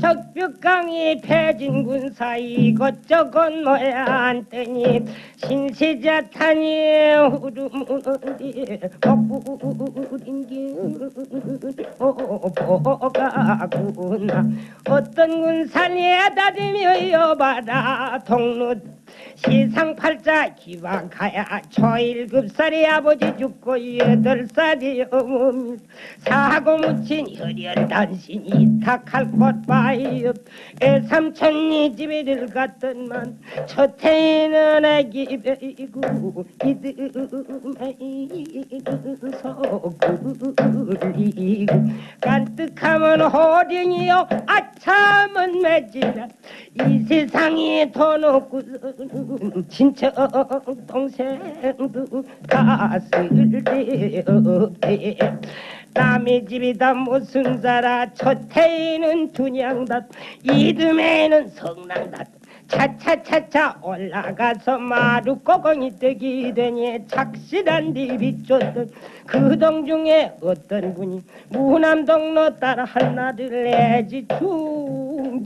적벽강이 패진군 사이 이것저것 모여 앉더니 신세자탄이 후르무니 복부린 길보가구나 어떤 군산에 다니며 여봐라 동로 시상팔자 기왕가야 초일급살이 아버지 죽고 여덟 살이 어머니 사고 묻힌 혈연 단신 이 탁할 꽃바이요 애삼천리 집에 들갔던만 첫해는 애기 베이고 이듬에 소굴리고 깐뜩하면 호령이요. 아참은 매지라 이 세상에 돈 없고 친척 동생도 다 쓸데 없대 남의 집이다 무슨 자라? 첫해에는 분양다 이듬해는 성난다 차차차차 올라가서 마루꼬공이 뜨기 되니 착실한 디비 쫓던 그 동 중에 어떤 분이 무남동로 따라 한나를 내지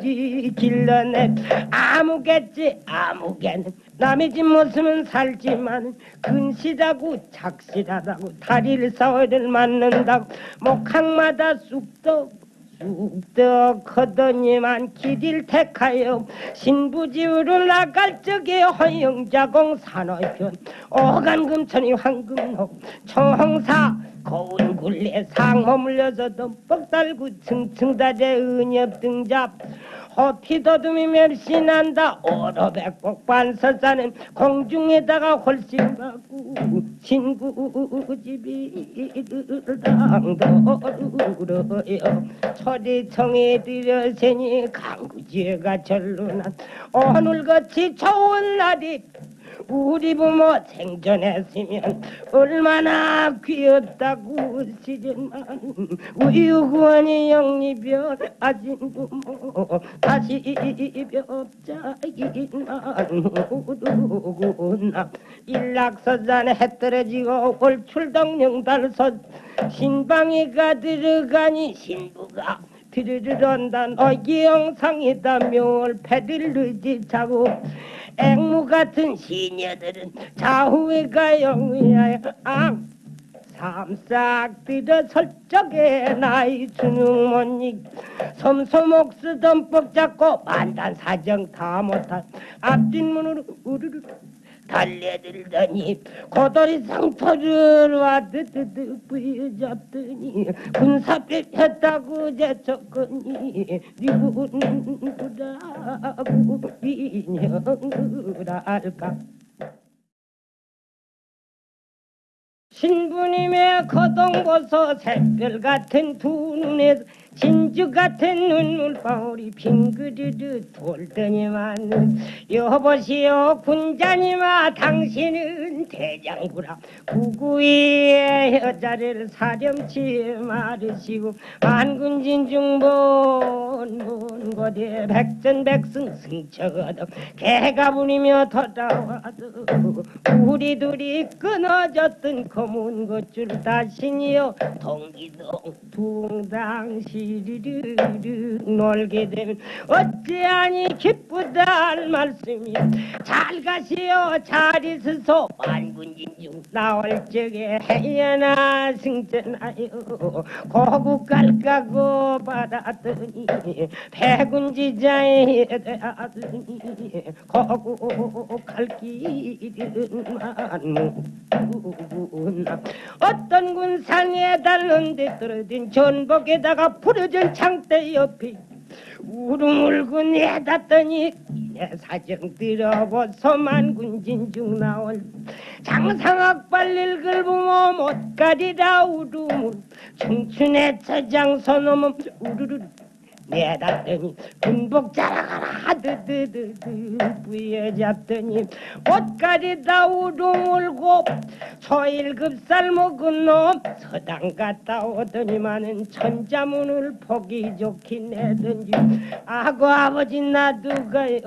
중지 길러내 아무겠지 아무개는 남의 집 모습은 살지만 근실하고 착실하다고 다리를 싸워를 맞는다고 목항마다 쑥떡 쑥떡 커더니만 길을 택하여 신부지우로 나갈 적에 허영자공 산업현 오간금천이 황금호 청홍사 거운 굴레 상모 물려서도 뻑달구 층층다대 은엽 등잡. 호피 더듬이 멸신한다. 오로백복 반서사는 공중에다가 홀씬 받고 친구 집이 당도르요. 초리청에 들여세니 강구지가 절로 난. 오늘같이 좋은 날이 우리 부모 생존했으면 얼마나 귀엽다고 시즌만 우유구원이 영리별 아진 부모 다시 벽자기만 우르구나. 일락서잔에 해 떨어지고 올출동령 달선 신방이가 들어가니 신부가 비르르 한단 어기 영상이다. 묘월 패들르 지차고 앵무 같은 시녀들은 좌우에 가 영위하여 앙. 삼싹 들어 설적에 나이 못익 섬소목 쓰던 뻑 잡고 만단 사정 다 못한 앞뒷문으로 우르르 달려들더니 고돌이 상토를 와드드드 부여잡더니 군사병 했다고 제쳤거니 니군구라고 인형을알까? 신부님의 거동보소 샛별 같은 두 눈에 진주 같은 눈물방울이 빙그르르 돌더니만 여보시오 군자님아 당신은 대장구라. 구구의 여자를 사령치 말으시고 만군진 중본 본고대 백전백승 승처거든 개가 부리며 돌아와도 우리 둘이 끊어졌던 검은 것줄 다시니요 동기동 둥당 시 리르르 놀게 되면 어찌하니 기쁘다 할 말씀이 잘 가시오 잘 있으소 만군진 중 나올 적에 해연아 승전하여 고국 갈까고 받았더니 백운지자에 대하더니 고국 갈 길은 많구나 어떤 군상에 달는데 떨어진 전복에다가 부러진 창대 옆에 우르물고 내닫더니 내 사정 들어보소 만군진 중 나올 장상학 발릴 글부모 못 가리라 우르물 청춘의 처장소 놈은 우르르 내닫더니 군복 자라가라. 하드드드드 부여잡더니 옷가리다 우르물고 소일급살 먹은 놈 서당 갔다 오더니만은 천자문을 보기 좋긴 해든지. 아고 아버지 나두가요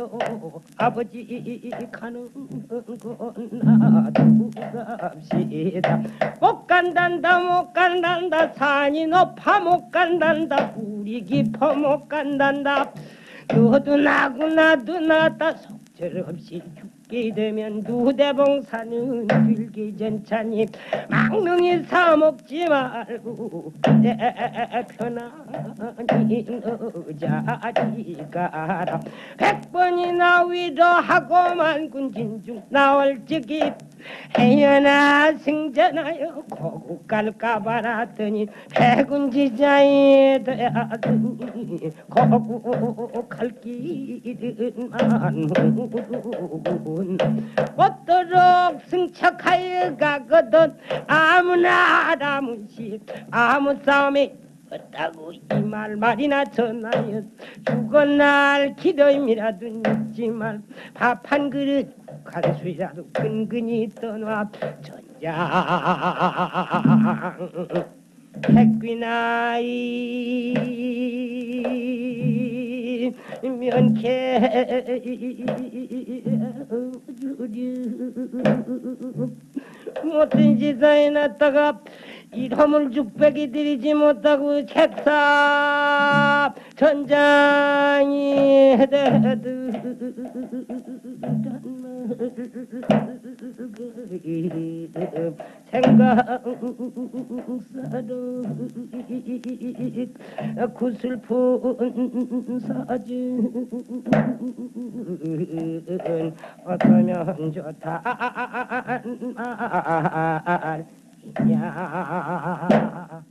아버지 가는 건 나 두갑시다 못 간단다 못 간단다. 산이 높아 못 간단다 우리 깊어 못못 간단다. 너도 나고 나도 나다 속절없이 죽게 되면 두대봉사는 들기 전차니. 망명이 사먹지 말고 내 편안히 너자리 가라 백번이나 위로하고만 군진 중 나올 적이 해연아 승전하여 고국 갈까 말았더니 백운지자에 대하더니 고국 갈 길은 만무군 어도록 승척하여 가거든 아무나 아무시 아무 싸움에 없다고 이 말 말이나 전하여 죽은 날 기도임이라도 잊지만 밥한 그릇 간수이라도 근근히 떠나 전장. 백귀나이 면케 못된 지사에 났다가 이러물 죽백이 들이지 못하고 책사 전장이 해대드 생각사로 구슬픈 사진 어떠면 좋다. 야